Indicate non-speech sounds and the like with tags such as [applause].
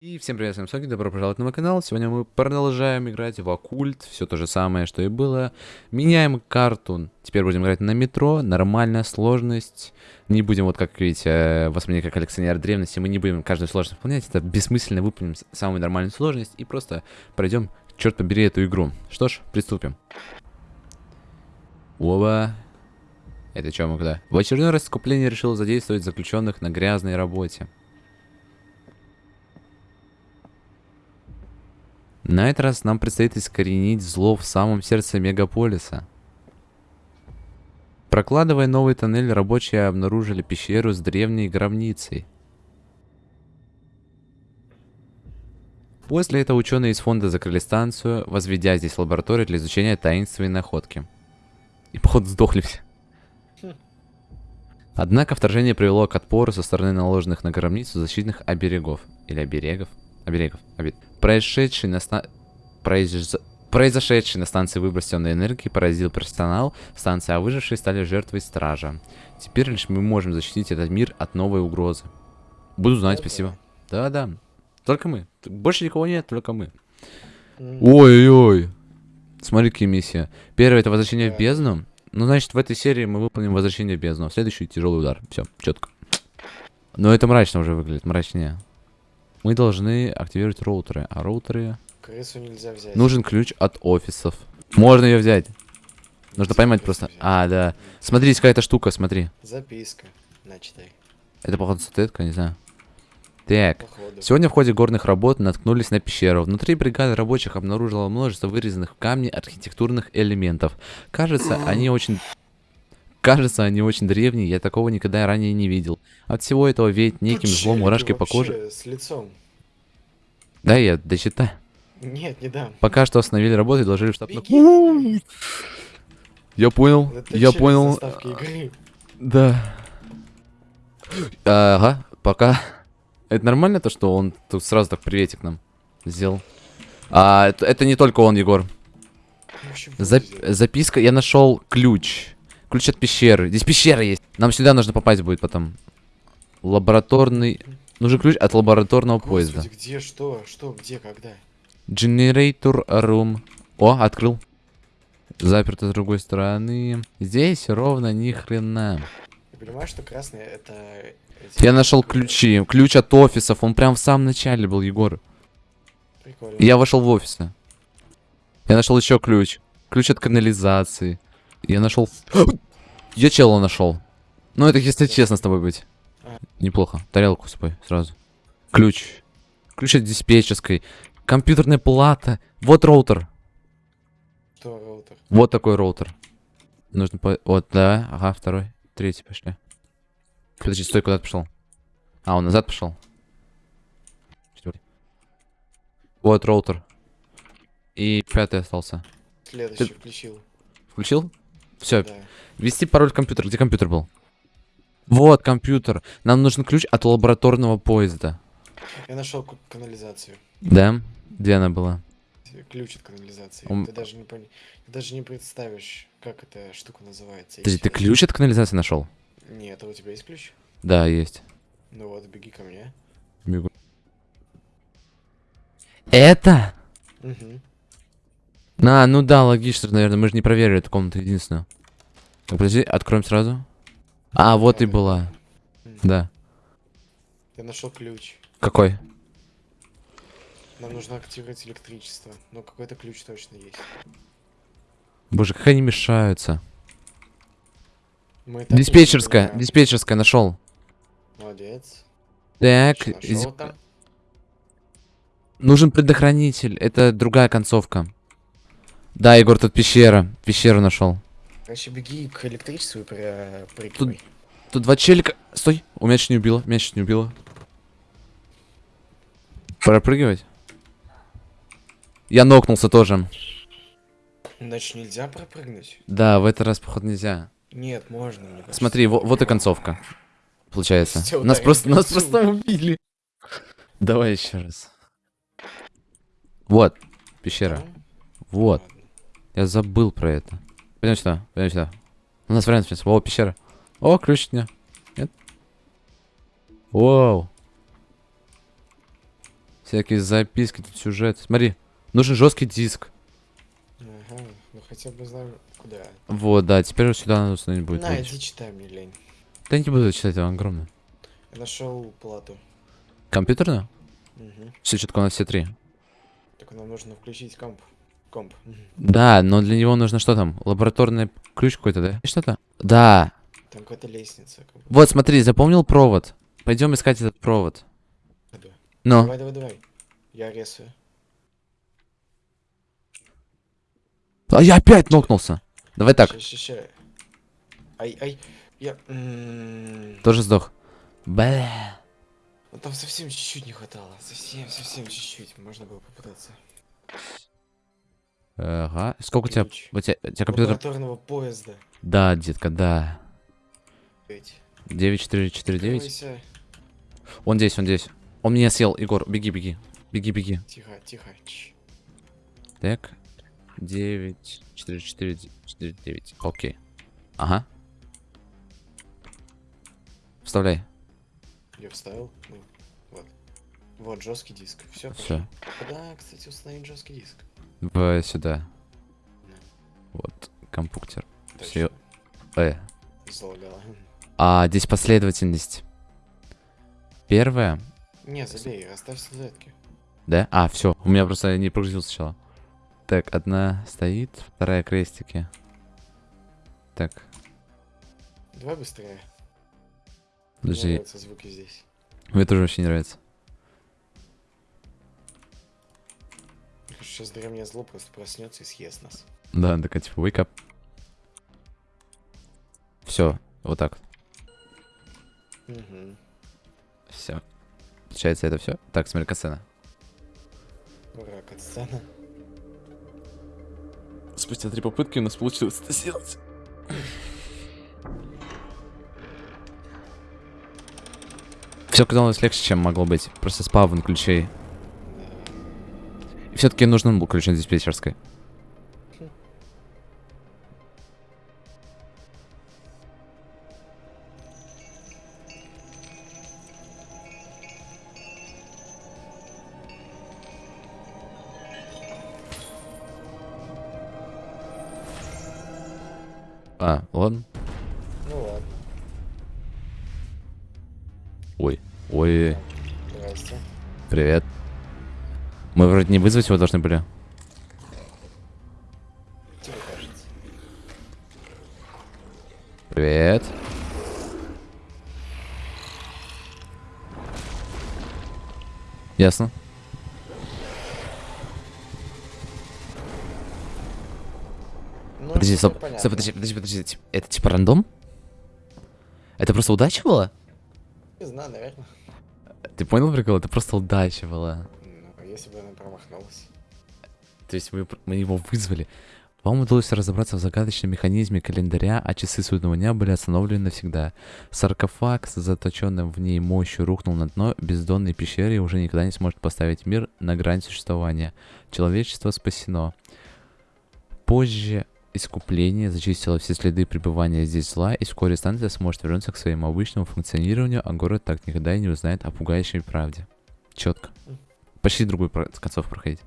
И всем привет, всем Соки, добро пожаловать на мой канал. Сегодня мы продолжаем играть в Оккульт, все то же самое, что и было. Меняем карту. Теперь будем играть на метро, нормальная сложность. Не будем, вот как видите, воспринимать как коллекционер древности, мы не будем каждую сложность выполнять. Это бессмысленно, выполним самую нормальную сложность и просто пройдем, черт побери, эту игру. Что ж, приступим. Оба. Это что мы куда? В очередной раз скупление решило задействовать заключенных на грязной работе. На этот раз нам предстоит искоренить зло в самом сердце мегаполиса. Прокладывая новый тоннель, рабочие обнаружили пещеру с древней гробницей. После этого ученые из фонда закрыли станцию, возведя здесь лабораторию для изучения таинственной находки. И походу сдохли все. Однако вторжение привело к отпору со стороны наложенных на гробницу защитных оберегов. Или оберегов? Оберегов. Обе... Происшедший на ста... Произ... Произошедший на станции выброс темной энергии поразил персонал станции, а выжившие стали жертвой стража. Теперь лишь мы можем защитить этот мир от новой угрозы. Буду знать, спасибо. Да-да. Только мы. Больше никого нет, только мы. Ой-ой-ой. Смотри, какие миссии. Первое это возвращение в бездну. Ну, значит, в этой серии мы выполним возвращение в бездну. А следующий тяжелый удар. Все, четко. Но это мрачно уже выглядит, мрачнее. Мы должны активировать роутеры. А роутеры... Крысу нельзя взять. Нужен ключ от офисов. Можно ее взять. Нужно поймать просто. взять. А, да. Смотри, есть какая-то штука, смотри. Записка. Начитай. Это, походу, статуэтка, не знаю. Так. Походу. Сегодня в ходе горных работ наткнулись на пещеру. Внутри бригада рабочих обнаружила множество вырезанных в камне архитектурных элементов. Кажется, [clears throat] они очень... Кажется, они очень древние, я такого никогда ранее не видел. От всего этого веет неким Тут злом мурашки по коже. с лицом. Да, я досчитаю. Нет, не дам. Пока что остановили работу и доложили в штаб. Беги. Я понял, Это я понял. Да. Ага, пока. Это нормально то, что он тут сразу так приветик нам сделал? А, это, это не только он, Егор. Зап- записка, я нашел ключ. Ключ от пещеры. Здесь пещера есть. Нам сюда нужно попасть будет потом. Лабораторный... Нужен ключ от лабораторного поезда. Господи, где, что, что, где, когда? Generator room. О, открыл. Заперто с другой стороны. Здесь ровно ни хрена. Ты понимаешь, что красные это... Я нашел ключи. Ключ от офисов. Он прям в самом начале был, Егор. Прикольно. Я вошел в офисы. Я нашел еще ключ. Ключ от канализации. Я нашел... [gasps] Я чела нашел. Ну, это если честно с тобой быть. А. Неплохо. Тарелку с собой сразу. Ключ. Ключ от диспетчерской. Компьютерная плата. Вот роутер. Что, роутер? Вот такой роутер. Нужно по... Вот, да. Ага, второй. Третий пошли. Подожди, стой, куда ты пошел? А, он назад пошел. Четвертый. Вот роутер. И пятый остался. Следующий включил. Включил? Все. Да. Ввести пароль компьютер. Где компьютер был? Вот компьютер. Нам нужен ключ от лабораторного поезда. Я нашел канализацию. Да? Где она была? Ключ от канализации. Ум- Ты даже не пон... Ты даже не представишь, как эта штука называется. Подожди, ты Если- ключ от канализации нашел? Нет, а у тебя есть ключ? Да, есть. Ну вот, беги ко мне. Бегу. Это? Угу. А, ну да, логично, наверное. Мы же не проверили эту комнату единственную. Так, подожди, откроем сразу. А, вот и была. Да. Я нашел ключ. Какой? Нам нужно активировать электричество. Но какой-то ключ точно есть. Боже, как они мешаются. Диспетчерская, диспетчерская нашел. Молодец. Так, нашел нужен предохранитель. Это другая концовка. Да, Егор, тут пещера. Пещеру нашел. Короче, беги к электричеству и про... прыгай. Тут два челика. Стой. У меня чуть не убило. Меня чуть не убило. Пропрыгивать? Я нокнулся тоже. Значит, нельзя пропрыгнуть? Да, в этот раз, походу, нельзя. Нет, можно. Смотри, во- вот и концовка. Получается. Всё, Нас просто, нас просто убили. Давай еще раз. Вот, пещера. Да? Вот. Я забыл про это. Пойдем сюда, пойдем сюда. У нас вариант сейчас. О, пещера. О, ключ нет. Нет? Вау. Всякие записки, тут сюжет. Смотри, нужен жесткий диск. Ага, ну хотя бы знаю, куда. Вот, да, теперь сюда надо установить будет. На, иди читай мне, лень. Да не буду читать, он огромный. Я нашел плату. Компьютерную? Угу. Все четко у нас все три. Так нам нужно включить комп. Комп. Да, но для него нужно что там? Лабораторный ключ какой-то, да? Что-то? Да. Там какая-то лестница. Как. Вот, смотри, запомнил провод. Пойдем искать этот провод. Да. Но. Давай, давай, давай. Я рисую. А я опять нокнулся. Давай так, Ща, ща, ща. Ай, ай. Я... м, тоже сдох. Бля. Ну там совсем чуть-чуть не хватало. Совсем, совсем чуть-чуть. Можно было попытаться. Ага. Сколько у тебя? У тебя, у тебя компьютер? Лабораторного поезда. Да, детка, да. Ведь. 9449. Откройся. Он здесь, он здесь. Он меня съел, Егор. Беги, беги. Беги, беги. Тихо, тихо. Так. 9, 4, 4, 4, 9. Окей. Ага. Вставляй. Я вставил. Ну, вот. Вот жесткий диск. Все. Все. Куда, кстати, установить жесткий диск? В сюда. Да. Вот. Компьютер. Все. Э. Залагало. А здесь последовательность. Первая. Не, забей, оставь статуэтки. Да? А, все. У меня просто не прогрузил сначала. Так, одна стоит, вторая крестики. Так, Давай быстрее. Мне подожди. нравятся звуки здесь. Мне тоже вообще не нравится. Сейчас древнее зло просто проснется и съест нас. Да, такая типа wake up. Все, вот так. Угу. Все. Получается, это все. Так, смотри, касцена. Ура, катсцена. Спустя три попытки у нас получилось это сделать. Все казалось легче, чем могло быть. Просто спавн ключей. Все-таки нужен был ключ на диспетчерской. А, ладно. Ну ладно. Ой. Ой, Здрасте. привет. Мы вроде не вызвать его должны были. Привет. Ясно. Ну, Подожди, стоп, понятно. стоп, подожди, подожди, подожди. Это типа рандом? Это просто удача была? Не знаю, наверное. Ты понял прикол? Это просто удача была. Ну, если бы промахнулась. То есть мы, мы его вызвали. Вам удалось разобраться в загадочном механизме календаря, а часы судного дня были остановлены навсегда. Саркофаг с заточенным в ней мощью рухнул на дно бездонной пещеры и уже никогда не сможет поставить мир на грань существования. Человечество спасено. Позже искупление зачистило все следы пребывания здесь зла, и вскоре станция сможет вернуться к своему обычному функционированию, а город так никогда и не узнает о пугающей правде. Четко. Почти другую концовку проходить.